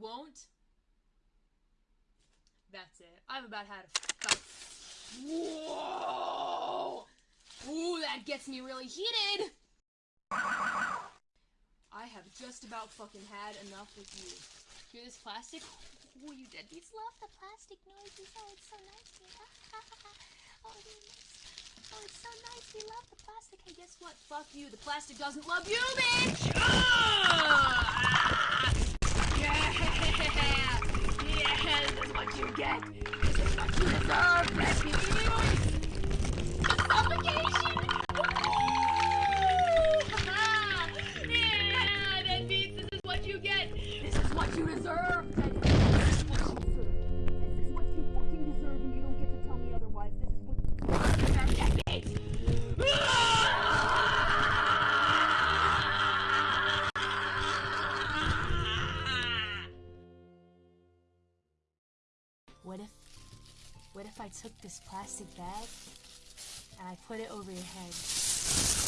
won't. That's it. I've about had a about. Whoa! Ooh, that gets me really heated. I have just about fucking had enough with you. Hear this plastic? Ooh, you deadbeats love the plastic noises. Oh, it's so nice. oh, nice. Oh, it's so nice. We love the plastic. Hey, guess what? Fuck you. The plastic doesn't love you, bitch! This is what you deserve, this is what you get. This is what you deserve, deadbeats. This is what you deserve. This is what you fucking deserve, and you don't get to tell me otherwise. This is what you deserve, deadbeats. What if, what if I took this plastic bag and I put it over your head?